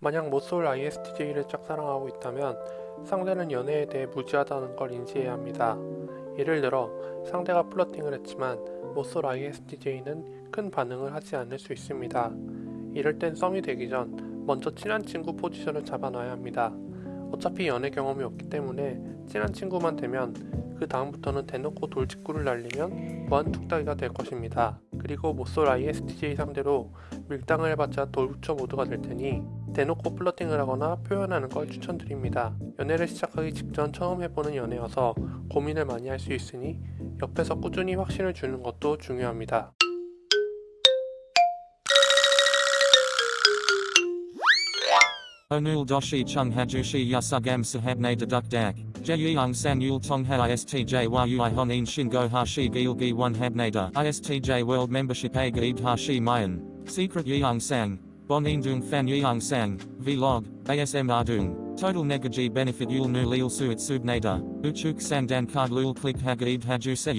만약 모쏠 ISTJ를 짝사랑하고 있다면 상대는 연애에 대해 무지하다는 걸 인지해야 합니다. 예를 들어 상대가 플러팅을 했지만 모쏠 ISTJ는 큰 반응을 하지 않을 수 있습니다. 이럴 땐 썸이 되기 전 먼저 친한 친구 포지션을 잡아놔야 합니다. 어차피 연애 경험이 없기 때문에 친한 친구만 되면 그 다음부터는 대놓고 돌직구를 날리면 무한툭닥이가 될 것입니다. 그리고 모쏠 ISTJ 상대로 밀당을 해봤자 돌부처 모드가 될 테니 대놓고 플러팅을 하거나 표현하는 걸 추천드립니다. 연애를 시작하기 직전 처음 해보는 연애여서 고민을 많이 할 수 있으니 옆에서 꾸준히 확신을 주는 것도 중요합니다. Doshi chung hajushi yasugam sahabne deduk dak. Jeyang sang yul tong ha istj a gaid hashi mayan. Secret sang. Bonin dung fan yang sang. Vlog. ASM dung. Total negaji benefit yul nu lil suit subnada. Uchuk sang dan card lul click hagaid haju se.